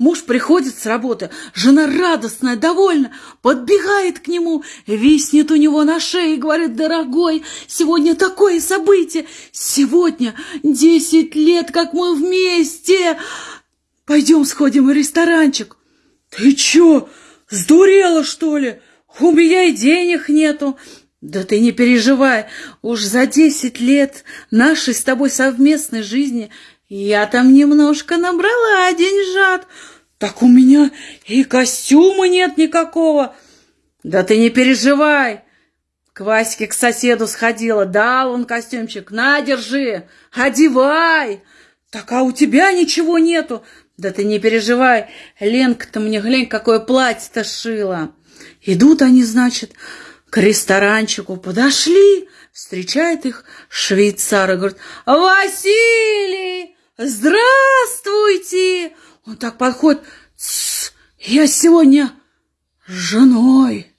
Муж приходит с работы, жена радостная, довольна, подбегает к нему, виснет у него на шее и говорит, дорогой, сегодня такое событие, сегодня десять лет, как мы вместе. Пойдем сходим в ресторанчик. Ты чё, сдурела, что ли? У меня и денег нету. Да ты не переживай, уж за десять лет нашей с тобой совместной жизни я там немножко набрала деньжат. Так у меня и костюма нет никакого. Да ты не переживай. К Ваське, к соседу сходила, дал он костюмчик. На, держи, одевай. Так а у тебя ничего нету. Да ты не переживай, Ленка-то мне, глянь, какое платье-то шила. Идут они, значит, к ресторанчику подошли, встречает их швейцар и говорит, «Василий, здравствуйте!» Он так подходит, я сегодня с женой.